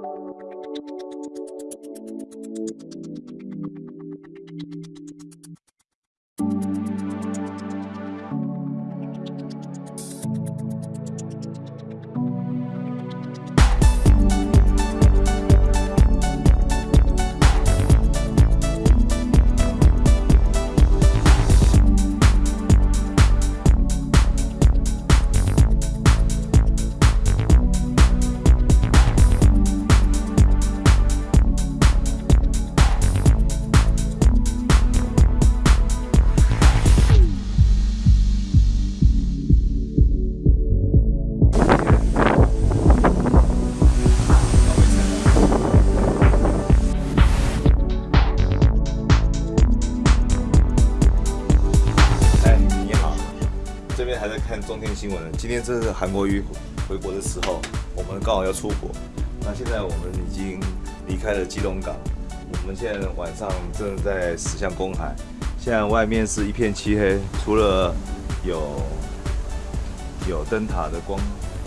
Thank you. 看中天新闻呢。今天这是韩国瑜回国的时候，我们刚好要出国。那现在我们已经离开了基隆港，我们现在晚上正在驶向公海。现在外面是一片漆黑，除了有有灯塔的光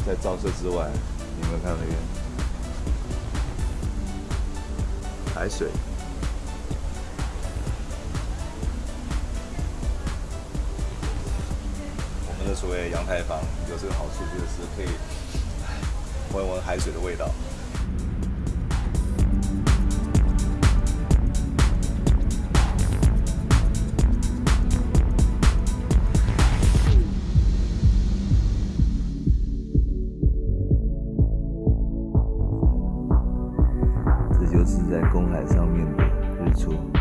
在照射之外，你有没有看那边海水？我们的所谓阳台房有这个好处，就是可以闻闻海水的味道。这就是在公海上面的日出。